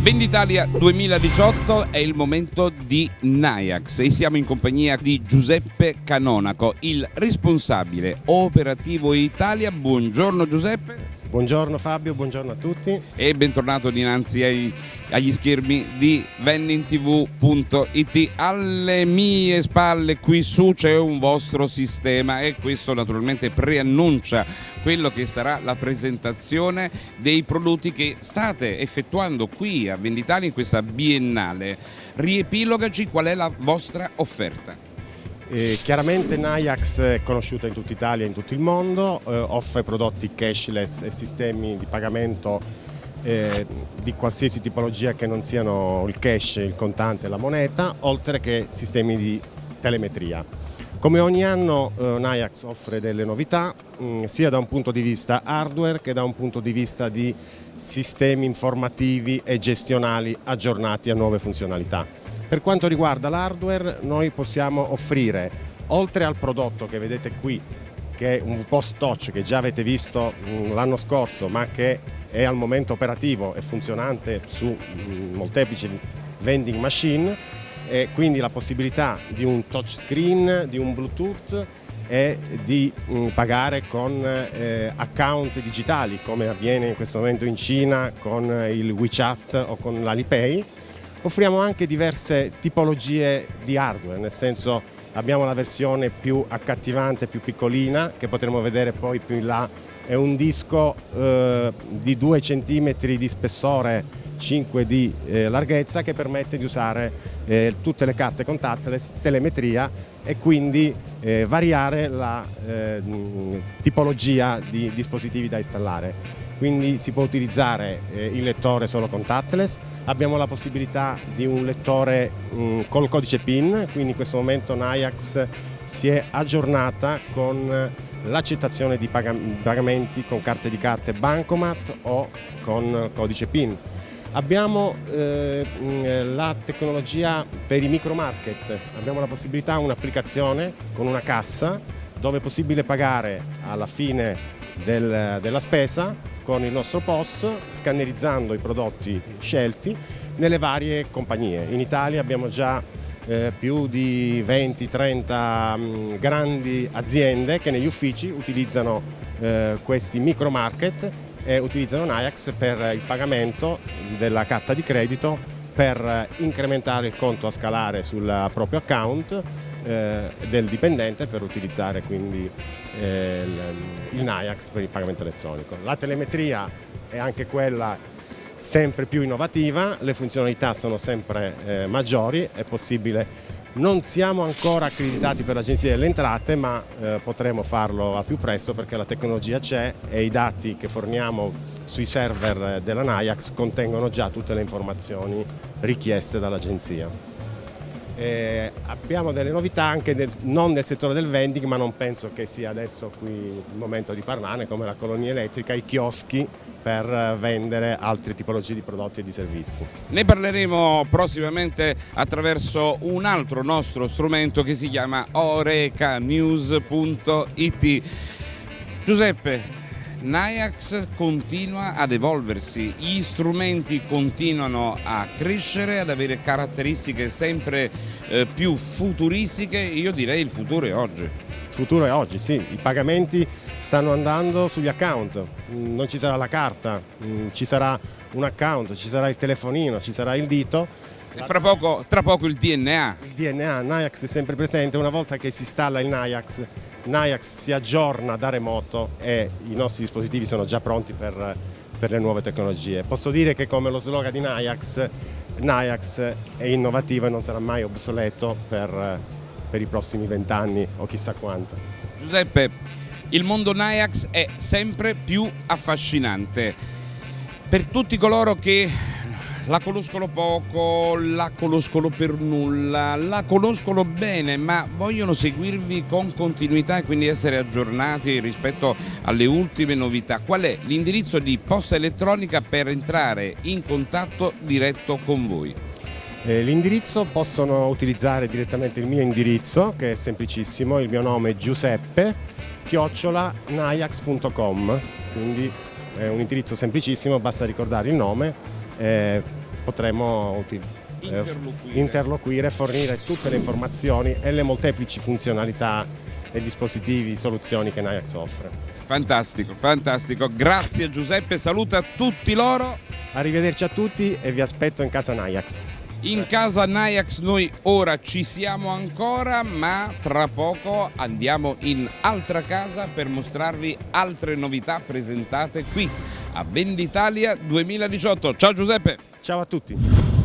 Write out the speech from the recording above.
Venditalia 2018 è il momento di Nayax e siamo in compagnia di Giuseppe Canonaco, il responsabile operativo Italia. Buongiorno Giuseppe. Buongiorno Fabio, buongiorno a tutti. E bentornato dinanzi ai, agli schermi di vennintv.it. Alle mie spalle qui su c'è un vostro sistema e questo naturalmente preannuncia quello che sarà la presentazione dei prodotti che state effettuando qui a Venditalia in questa biennale. Riepilogaci qual è la vostra offerta. Eh, chiaramente Nayax è conosciuta in tutta Italia e in tutto il mondo, eh, offre prodotti cashless e sistemi di pagamento eh, di qualsiasi tipologia che non siano il cash, il contante la moneta, oltre che sistemi di telemetria. Come ogni anno eh, Nayax offre delle novità, mh, mm, sia da un punto di vista hardware che da un punto di vista di sistemi informativi e gestionali aggiornati a nuove funzionalità. Per quanto riguarda l'hardware noi possiamo offrire, oltre al prodotto che vedete qui, che è un post touch che già avete visto mm, l'anno scorso ma che è al momento operativo e funzionante su mm, molteplici vending machine e quindi la possibilità di un touchscreen, di un bluetooth e di mm, pagare con eh, account digitali come avviene in questo momento in Cina con il WeChat o con l'Alipay Offriamo anche diverse tipologie di hardware, nel senso abbiamo la versione più accattivante, più piccolina, che potremo vedere poi più in là, è un disco eh, di 2 cm di spessore, 5 di eh, larghezza, che permette di usare eh, tutte le carte contactless, telemetria e quindi eh, variare la eh, tipologia di dispositivi da installare quindi si può utilizzare eh, il lettore solo contactless, abbiamo la possibilità di un lettore mh, mm, col codice PIN, quindi in questo momento Nayax si è aggiornata con l'accettazione di pagamenti con carte di carte Bancomat o con codice PIN. Abbiamo eh, la tecnologia per i micro market, abbiamo la possibilità, un'applicazione con una cassa dove è possibile pagare alla fine del, della spesa con il nostro POS scannerizzando i prodotti scelti nelle varie compagnie. In Italia abbiamo già eh, più di 20-30 mm, grandi aziende che negli uffici utilizzano eh, questi micro market e utilizzano Nayax per il pagamento della carta di credito per incrementare il conto a scalare sul proprio account eh, del dipendente per utilizzare quindi eh, il, il Nayax per il pagamento elettronico. La telemetria è anche quella sempre più innovativa, le funzionalità sono sempre eh, maggiori, è possibile non siamo ancora accreditati per l'Agenzia delle Entrate ma eh, potremo farlo al più presto perché la tecnologia c'è e i dati che forniamo sui server della Nayax contengono già tutte le informazioni richieste dall'Agenzia. Eh, abbiamo delle novità anche nel, non nel settore del vending ma non penso che sia adesso qui il momento di parlarne come la colonia elettrica, i chioschi per vendere altre tipologie di prodotti e di servizi. Ne parleremo prossimamente attraverso un altro nostro strumento che si chiama orecanews.it. Giuseppe, Nayax continua ad evolversi, gli strumenti continuano a crescere, ad avere caratteristiche sempre eh, più futuristiche, io direi il futuro è oggi. Il futuro è oggi, sì, i pagamenti stanno andando sugli account, mm, non ci sarà la carta, mm, ci sarà un account, ci sarà il telefonino, ci sarà il dito. E fra poco, tra poco il DNA. Il DNA, Nayax è sempre presente, una volta che si installa il Nayax Nayax si aggiorna da remoto e i nostri dispositivi sono già pronti per, per le nuove tecnologie. Posso dire che come lo slogan di Nayax, Nayax è innovativo e non sarà mai obsoleto per, per i prossimi vent'anni o chissà quanto. Giuseppe, il mondo Nayax è sempre più affascinante. Per tutti coloro che la conoscono poco, la conoscono per nulla, la conoscono bene ma vogliono seguirvi con continuità e quindi essere aggiornati rispetto alle ultime novità. Qual è l'indirizzo di posta elettronica per entrare in contatto diretto con voi? Eh, l'indirizzo possono utilizzare direttamente il mio indirizzo che è semplicissimo, il mio nome è Giuseppe chiocciolanayax.com quindi è un indirizzo semplicissimo, basta ricordare il nome eh, potremo eh, Interloquire. interloquire, fornire tutte le informazioni e le molteplici funzionalità e dispositivi, soluzioni che Nayax offre. Fantastico, fantastico. Grazie Giuseppe, saluta tutti loro. Arrivederci a tutti e vi aspetto in casa Nayax. In casa Nayax noi ora ci siamo ancora, ma tra poco andiamo in altra casa per mostrarvi altre novità presentate qui a Venditalia 2018. Ciao Giuseppe! Ciao a tutti!